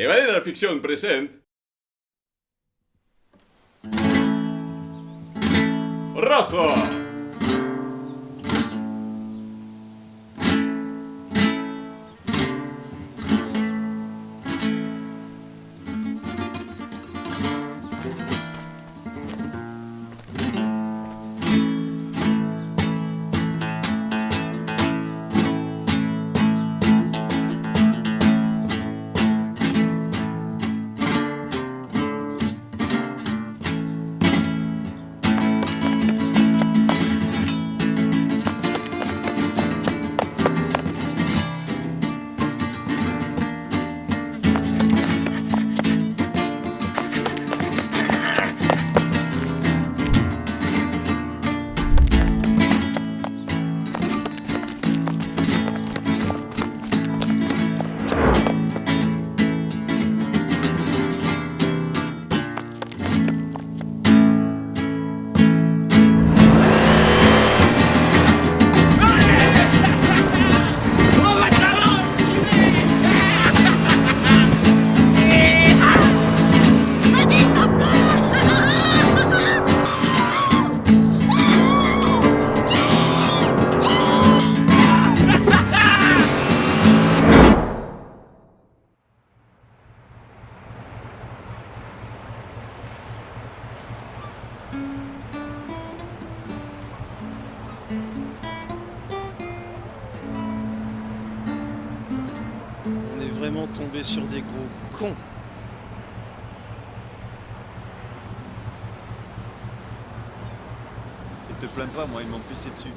Evadera la Ficción present. Raza vraiment tombé sur des gros cons. Et te plains pas, moi, ils m'ont pissé dessus.